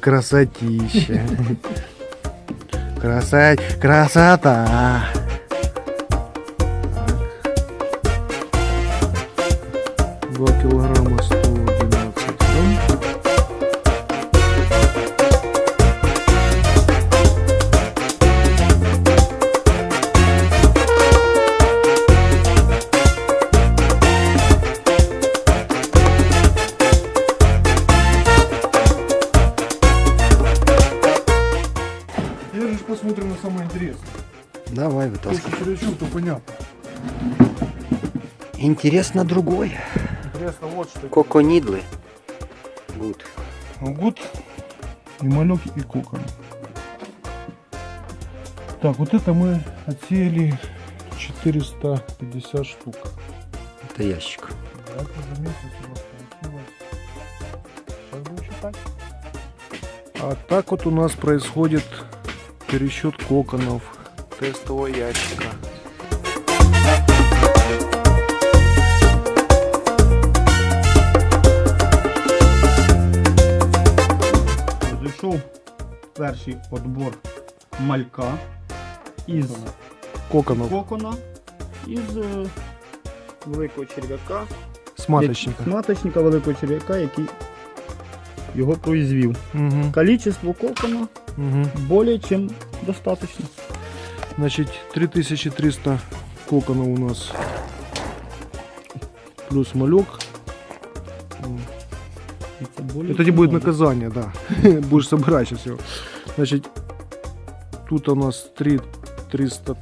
Красотища. Красоть, красота. Два килограмма сто Же посмотрим на самое интересное. Давай Если вытаскивай. чересчур, то понятно. Интересно другое. Интересно вот что. Коконидлы. Гуд. Гуд и малек и кокон. Так, вот это мы отсеяли 450 штук. Это ящик. Да, это за месяц у нас получилось. Сейчас будем считать. А так вот у нас происходит пересчет коконов тестового ящика. Зайшов перший отбор малька із Коконов кокона, із е, великого черв'яка, с маточника. великого черв'яка, який його произвів. Угу, Количество кокона угу. более чем достаточно. Значит, 3300 коконов у нас. Плюс малек. Це более Это не чем будет много. наказание, да. Будешь собирать сейчас его. Значит, тут у нас 3 300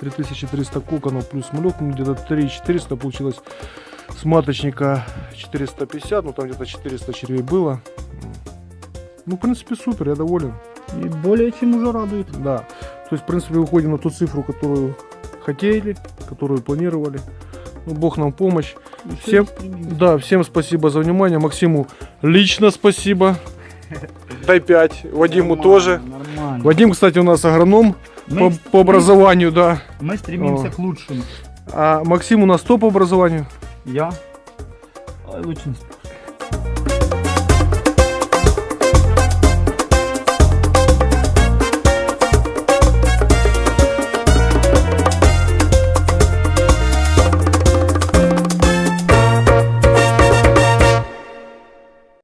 3300 коконов плюс малек, ну где-то 3400 получилось. С маточника 450, ну там где-то 400 червей было. Ну, в принципе, супер, я доволен. І более чем уже радует. Да. То есть, в принципе, выходим на ту цифру, которую хотели, которую планировали. Ну, Бог нам помощь. Все Всем-. Да, всем спасибо за внимание. Максиму лично спасибо. Дай 5. Вадиму Нормально, тоже. Нормально. Вадим, кстати, у нас агроном Ми, по, по образованию, да. ми стремимся О. к лучшему. А Максим у нас топ по образованию. Я очень